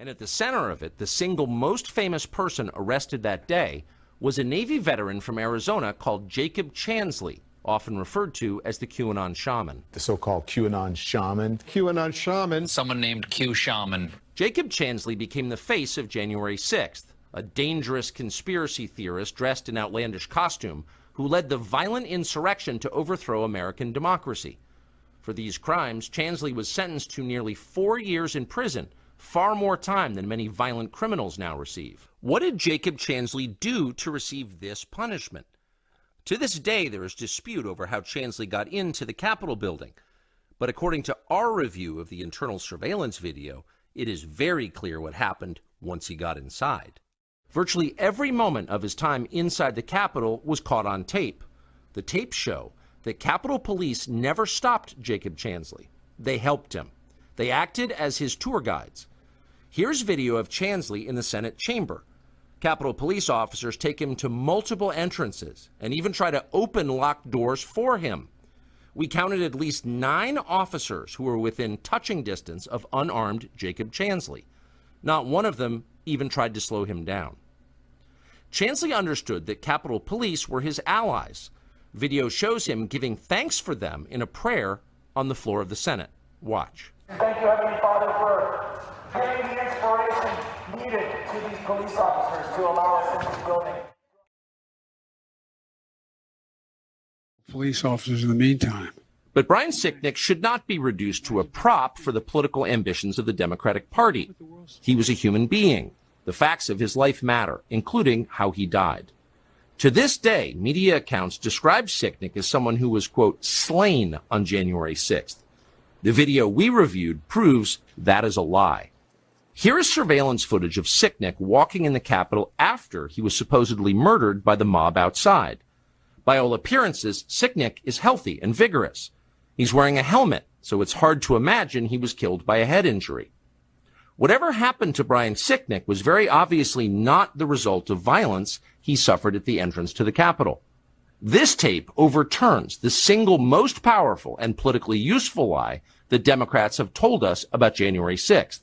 And at the center of it, the single most famous person arrested that day was a Navy veteran from Arizona called Jacob Chansley, often referred to as the QAnon shaman. The so-called QAnon shaman. QAnon shaman. Someone named Q Shaman. Jacob Chansley became the face of January 6th, a dangerous conspiracy theorist dressed in outlandish costume who led the violent insurrection to overthrow American democracy. For these crimes, Chansley was sentenced to nearly four years in prison, far more time than many violent criminals now receive. What did Jacob Chansley do to receive this punishment? To this day, there is dispute over how Chansley got into the Capitol building. But according to our review of the internal surveillance video, it is very clear what happened once he got inside. Virtually every moment of his time inside the Capitol was caught on tape. The tapes show that Capitol Police never stopped Jacob Chansley. They helped him. They acted as his tour guides. Here's video of Chansley in the Senate chamber. Capitol Police officers take him to multiple entrances and even try to open locked doors for him. We counted at least nine officers who were within touching distance of unarmed Jacob Chansley. Not one of them even tried to slow him down. Chansley understood that Capitol Police were his allies. Video shows him giving thanks for them in a prayer on the floor of the Senate. Watch. Thank you, Heavenly Father, for giving the inspiration needed to these police officers to allow us in this building. Police officers in the meantime. But Brian Sicknick should not be reduced to a prop for the political ambitions of the Democratic Party. He was a human being. The facts of his life matter, including how he died. To this day, media accounts describe Sicknick as someone who was, quote, slain on January 6th. The video we reviewed proves that is a lie. Here is surveillance footage of Sicknick walking in the Capitol after he was supposedly murdered by the mob outside. By all appearances, Sicknick is healthy and vigorous. He's wearing a helmet, so it's hard to imagine he was killed by a head injury. Whatever happened to Brian Sicknick was very obviously not the result of violence he suffered at the entrance to the Capitol. This tape overturns the single most powerful and politically useful lie the Democrats have told us about January 6th.